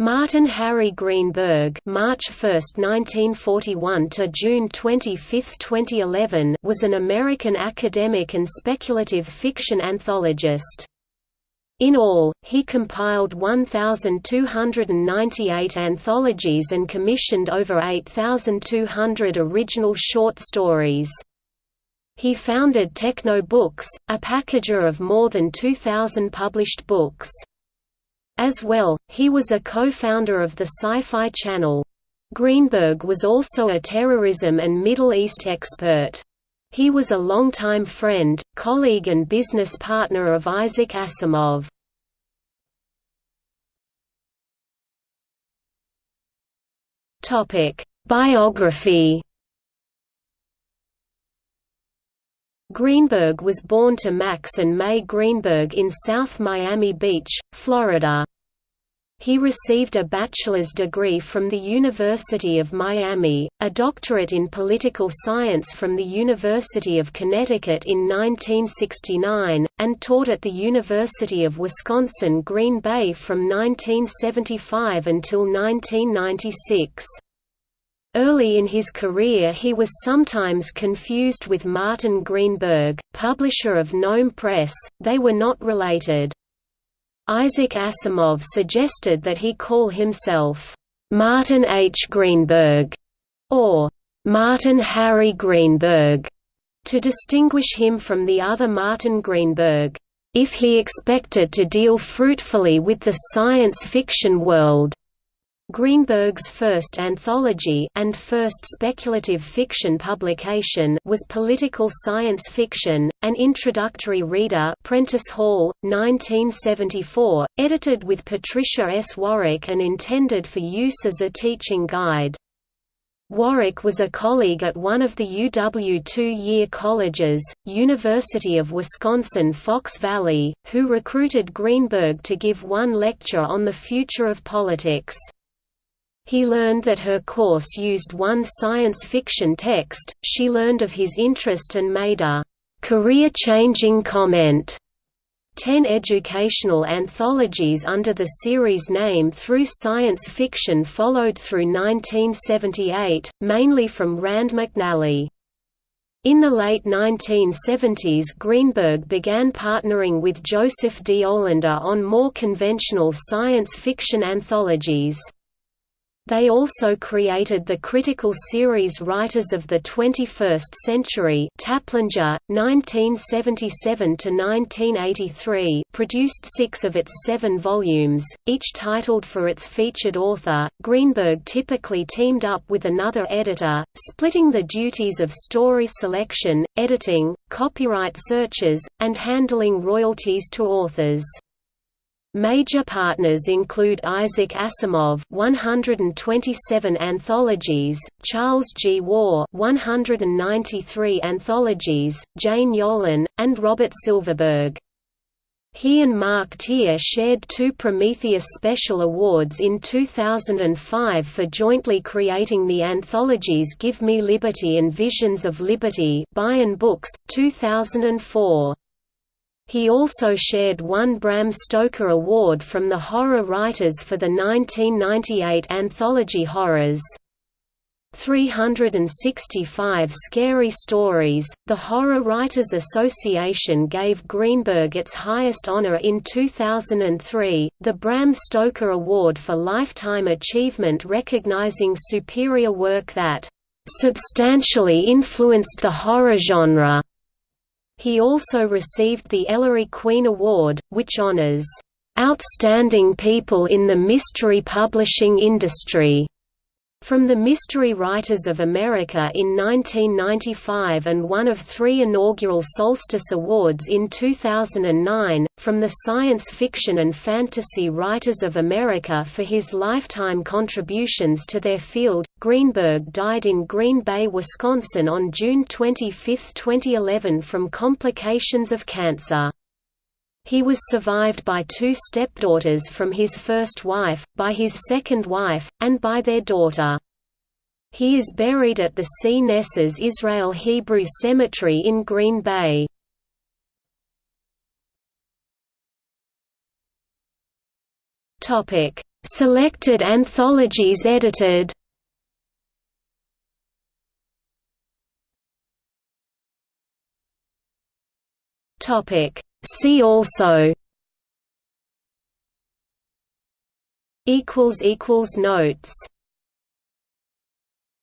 Martin Harry Greenberg March 1, 1941 to June 25, 2011 was an American academic and speculative fiction anthologist. In all, he compiled 1,298 anthologies and commissioned over 8,200 original short stories. He founded Techno Books, a packager of more than 2,000 published books. As well, he was a co-founder of the Sci-Fi Channel. Greenberg was also a terrorism and Middle East expert. He was a longtime friend, colleague and business partner of Isaac Asimov. Biography Greenberg was born to Max and May Greenberg in South Miami Beach, Florida. He received a bachelor's degree from the University of Miami, a doctorate in political science from the University of Connecticut in 1969, and taught at the University of Wisconsin-Green Bay from 1975 until 1996. Early in his career he was sometimes confused with Martin Greenberg, publisher of Gnome Press, they were not related. Isaac Asimov suggested that he call himself, "'Martin H. Greenberg' or "'Martin Harry Greenberg' to distinguish him from the other Martin Greenberg, if he expected to deal fruitfully with the science fiction world. Greenberg's first anthology and first speculative fiction publication was Political Science Fiction, an introductory reader Prentice Hall, 1974, edited with Patricia S. Warwick and intended for use as a teaching guide. Warwick was a colleague at one of the UW two-year colleges, University of Wisconsin-Fox Valley, who recruited Greenberg to give one lecture on the future of politics. He learned that her course used one science fiction text, she learned of his interest and made a career-changing comment. Ten educational anthologies under the series name through science fiction followed through 1978, mainly from Rand McNally. In the late 1970s Greenberg began partnering with Joseph D. Olander on more conventional science fiction anthologies. They also created the critical series Writers of the 21st Century Taplinger, 1977–1983 produced six of its seven volumes, each titled for its featured author. Greenberg typically teamed up with another editor, splitting the duties of story selection, editing, copyright searches, and handling royalties to authors. Major partners include Isaac Asimov 127 anthologies, Charles G. Waugh 193 anthologies, Jane Yolen, and Robert Silverberg. He and Mark Tier shared two Prometheus Special Awards in 2005 for jointly creating the anthologies Give Me Liberty and Visions of Liberty Baen Books, 2004. He also shared one Bram Stoker Award from the horror writers for the 1998 anthology Horrors. 365 Scary Stories. The Horror Writers Association gave Greenberg its highest honor in 2003, the Bram Stoker Award for Lifetime Achievement recognizing superior work that substantially influenced the horror genre. He also received the Ellery Queen Award, which honors outstanding people in the mystery publishing industry from the Mystery Writers of America in 1995 and one of three inaugural Solstice Awards in 2009, from the Science Fiction and Fantasy Writers of America for his lifetime contributions to their field. Greenberg died in Green Bay, Wisconsin on June 25, 2011 from complications of cancer. He was survived by two stepdaughters from his first wife, by his second wife, and by their daughter. He is buried at the Cnesses Israel Hebrew Cemetery in Green Bay. Selected anthologies edited Topic See also notes